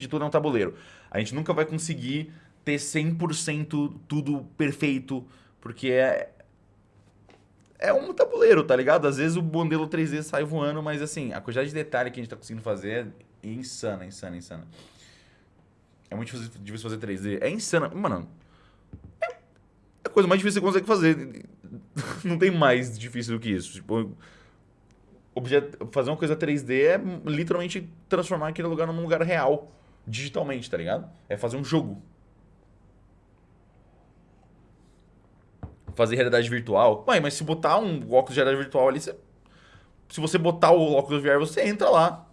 de tudo é um tabuleiro. A gente nunca vai conseguir ter 100% tudo perfeito, porque é é um tabuleiro, tá ligado? Às vezes o modelo 3D sai voando, mas assim, a quantidade de detalhe que a gente tá conseguindo fazer é insana, insana, insana. É muito difícil fazer 3D. É insana. Mano, é a coisa mais difícil que você consegue fazer. Não tem mais difícil do que isso. Tipo, fazer uma coisa 3D é literalmente transformar aquele lugar num lugar real, digitalmente, tá ligado? É fazer um jogo. Fazer realidade virtual. Mãe, mas se botar um óculos de realidade virtual ali, você... se você botar o óculos VR, você entra lá.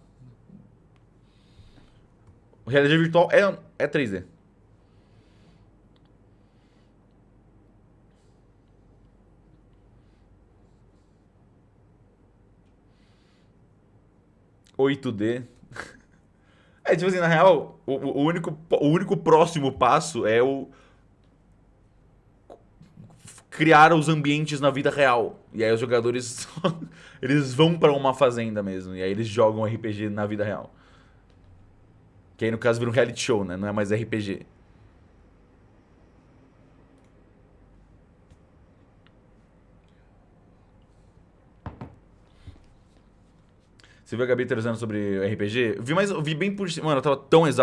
Realidade virtual é, é 3D. Oito D. É, tipo assim, na real, o, o, único, o único próximo passo é o criar os ambientes na vida real. E aí os jogadores eles vão para uma fazenda mesmo. E aí eles jogam RPG na vida real. Que aí no caso vira um reality show, né? Não é mais RPG. Você viu a Gabi teorizando sobre RPG? Vi, mas, vi bem por cima. Mano, eu tava tão exausto.